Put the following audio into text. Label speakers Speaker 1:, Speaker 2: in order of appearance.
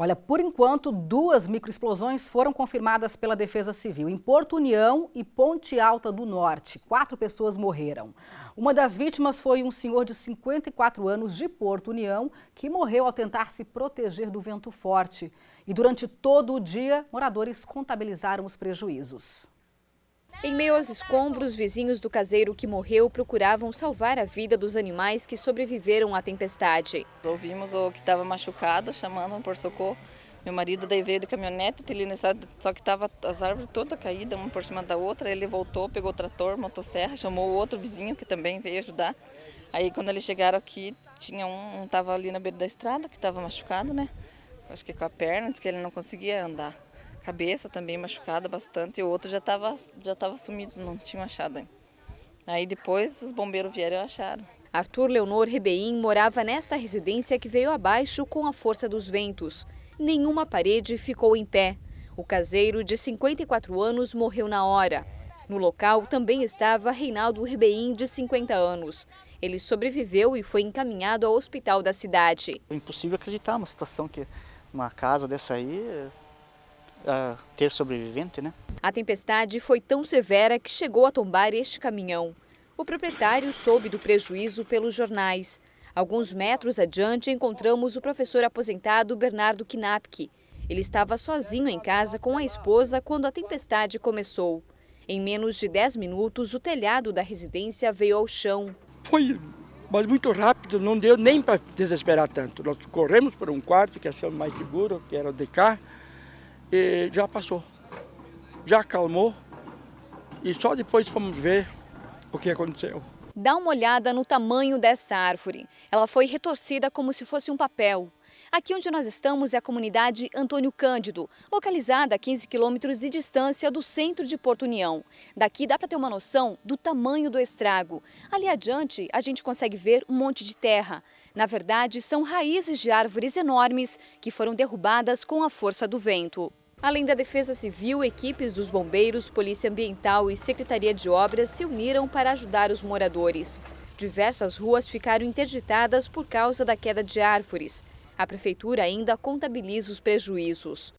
Speaker 1: Olha, por enquanto, duas microexplosões foram confirmadas pela Defesa Civil em Porto União e Ponte Alta do Norte. Quatro pessoas morreram. Uma das vítimas foi um senhor de 54 anos de Porto União que morreu ao tentar se proteger do vento forte. E durante todo o dia, moradores contabilizaram os prejuízos.
Speaker 2: Em meio aos escombros, vizinhos do caseiro que morreu procuravam salvar a vida dos animais que sobreviveram à tempestade.
Speaker 3: Ouvimos o que estava machucado, chamando por socorro. Meu marido daí veio de caminhonete, só que estava as árvores todas caídas, uma por cima da outra. Ele voltou, pegou o trator, motosserra, chamou o outro vizinho que também veio ajudar. Aí quando eles chegaram aqui, tinha um, estava ali na beira da estrada, que estava machucado, né? Acho que com a perna, disse que ele não conseguia andar cabeça também machucada bastante, e o outro já estava já tava sumido, não tinham achado ainda. Aí depois os bombeiros vieram e acharam.
Speaker 2: Arthur Leonor Rebeim morava nesta residência que veio abaixo com a força dos ventos. Nenhuma parede ficou em pé. O caseiro, de 54 anos, morreu na hora. No local também estava Reinaldo Rebeim, de 50 anos. Ele sobreviveu e foi encaminhado ao hospital da cidade.
Speaker 4: É impossível acreditar uma situação que uma casa dessa aí uh, ter sobrevivente, né?
Speaker 2: A tempestade foi tão severa que chegou a tombar este caminhão. O proprietário soube do prejuízo pelos jornais. Alguns metros adiante encontramos o professor aposentado Bernardo Knapke. Ele estava sozinho em casa com a esposa quando a tempestade começou. Em menos de 10 minutos, o telhado da residência veio ao chão.
Speaker 5: Foi mas muito rápido, não deu nem para desesperar tanto. Nós corremos para um quarto que achamos mais seguro, que era o de cá, e já passou. Já acalmou e só depois fomos ver o que aconteceu.
Speaker 2: Dá uma olhada no tamanho dessa árvore. Ela foi retorcida como se fosse um papel. Aqui onde nós estamos é a comunidade Antônio Cândido, localizada a 15 quilômetros de distância do centro de Porto União. Daqui dá para ter uma noção do tamanho do estrago. Ali adiante a gente consegue ver um monte de terra. Na verdade, são raízes de árvores enormes que foram derrubadas com a força do vento. Além da Defesa Civil, equipes dos bombeiros, Polícia Ambiental e Secretaria de Obras se uniram para ajudar os moradores. Diversas ruas ficaram interditadas por causa da queda de árvores. A prefeitura ainda contabiliza os prejuízos.